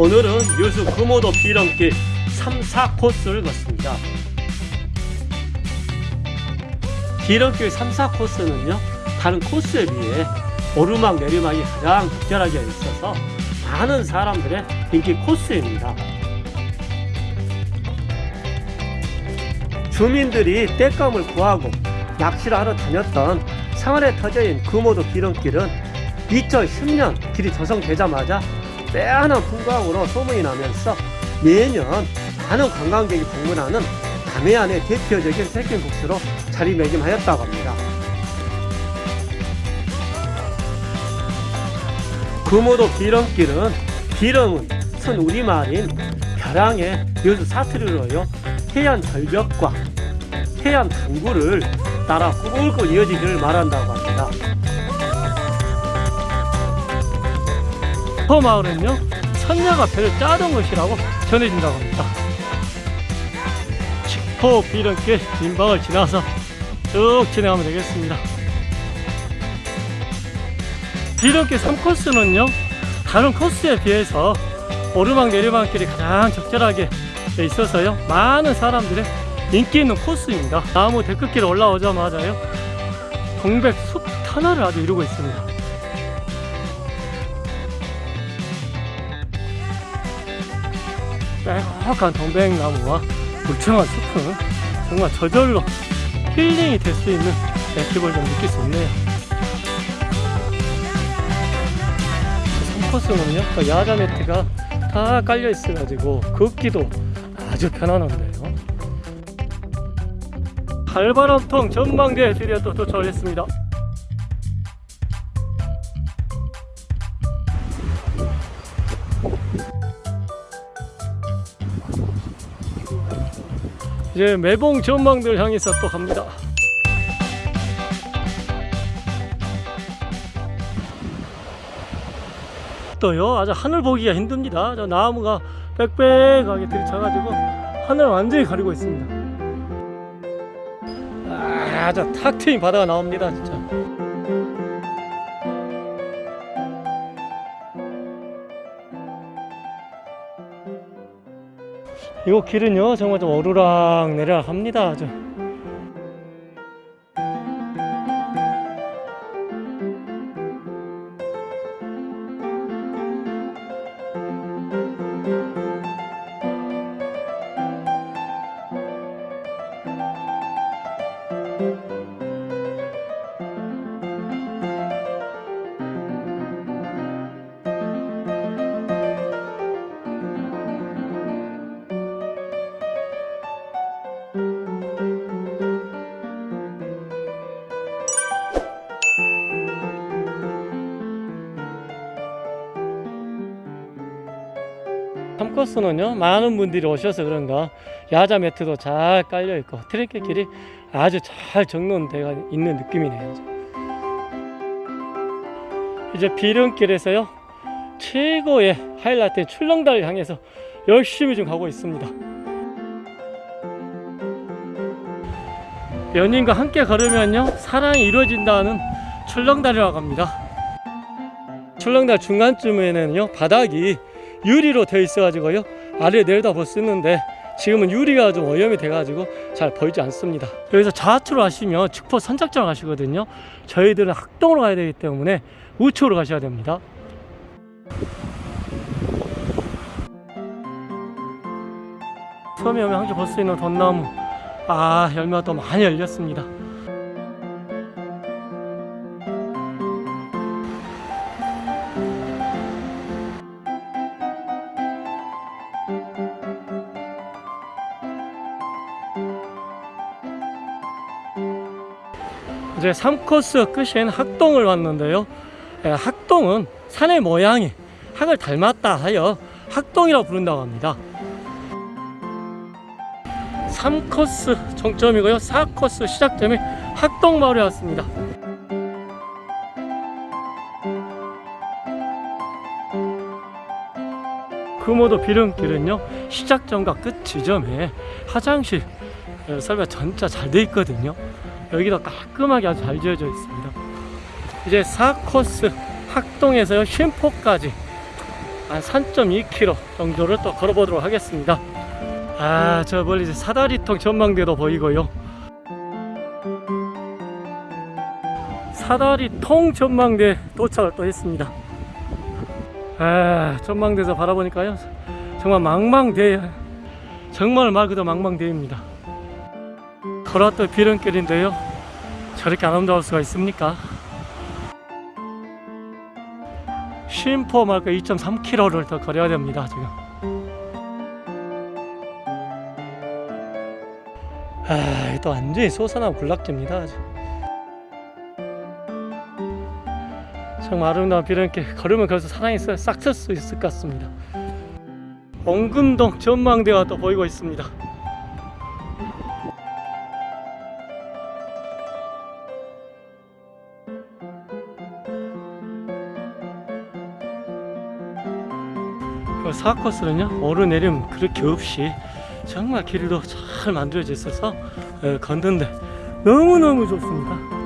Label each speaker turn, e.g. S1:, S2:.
S1: 오늘은 여수 금오도 비렁길 3, 4코스를 걷습니다. 비렁길 3, 4코스는요 다른 코스에 비해 오르막 내리막이 가장 적절하게 있어서 많은 사람들의 인기 코스입니다. 주민들이 땔감을 구하고 낚시를 하러 다녔던 상안의 터져인 금오도 비렁길은 2010년 길이 조성되자마자 빼어난 풍광으로 소문이 나면서 매년 많은 관광객이 방문하는 남해안의 대표적인 코스로 자리매김하였다고 합니다. 금오도 비렁길은 비렁은 선 우리말인 벼랑의 여수 사투리로요 해안 절벽과 해안 당구를 따라 꿀꿀 이어지기를 말한다고 합니다. 저 마을은요 선녀가 배를 짜던 것이라고 전해진다고 합니다. 칙포 비렁길 민방을 지나서 쭉 진행하면 되겠습니다. 비렁길 3코스는요 다른 코스에 비해서 오르막 내리막길이 가장 적절하게 돼 있어서요 많은 사람들의 인기 있는 코스입니다. 나무 데크길 올라오자마자요. 동백 숲 터널을 아주 이루고 있습니다. 빼곡한 동백나무와 울창한 숲은 정말 저절로 힐링이 될 수 있는 느낌을 좀 느낄 수 있네요. 코스는요 그 야자 매트가 다 깔려 있어 가지고 걷기도 아주 편안한데요 칼바람통 전망대에 드디어 또 도착을 했습니다. 이제 매봉 전망대를 향해서 또 갑니다. 또요 아주 하늘 보기가 힘듭니다. 저 나무가 빽빽하게 들이쳐가지고 하늘 완전히 가리고 있습니다 아저 탁 트인 바다가 나옵니다 진짜. 이 길은요 정말 좀 오르락 합니다 아 코스는요 많은 분들이 오셔서 그런가 야자 매트도 잘 깔려 있고 트레킹 길이 아주 잘 정돈되어 있는 느낌이네요. 이제 비령길에서요 최고의 하이라이트 출렁다리를 향해서 열심히 좀 가고 있습니다. 연인과 함께 걸으면요 사랑이 이루어진다는 출렁다리라고 합니다. 출렁다리 중간쯤에는요 바닥이 유리로 되어 있어 가지고요. 아래 내려다 있는데 지금은 유리가 좀 오염이 돼 가지고 잘 보이지 않습니다. 여기서 좌측으로 가시면 축포 선착장 가시거든요. 저희들은 학동으로 가야 되기 때문에 우측으로 가셔야 됩니다. 처음에 오면 항상 볼 수 있는 돈나무. 아 열매가 또 많이 열렸습니다 이제 3코스 끝인 학동을 왔는데요. 예, 학동은 산의 모양이 학을 닮았다 하여 학동이라고 부른다고 합니다. 3코스 종점이고요. 4코스 시작점이 학동마을에 왔습니다. 금오도 비릉길은요 시작점과 끝 지점에 화장실 어, 설비가 전짜 잘돼 있거든요 여기도 깔끔하게 아주 잘 지어져 있습니다. 이제 4코스 학동에서 쉼포까지 한 3.2km 정도를 또 걸어보도록 하겠습니다. 아, 저 멀리 이제 사다리통 전망대도 보이고요. 사다리통 전망대 도착을 또 했습니다. 아, 전망대에서 바라보니까요. 정말 망망대해. 정말 말 그대로 망망대해입니다. 걸었던 비름길인데요. 저렇게 아름다울 수가 있습니까? 쉼포 말고 2.3km를 더 걸어야 됩니다, 지금. 아, 또 완전히 솟아나고 군락지입니다. 정말 아름다운 비름길 걸으면 걸어서 사랑이 싹쓸 수 있을 것 같습니다. 원금동 전망대가 또 보이고 있습니다. 그 4코스는요? 오르내림 그렇게 없이 정말 길도 잘 만들어져 있어서 어, 걷는데 너무너무 좋습니다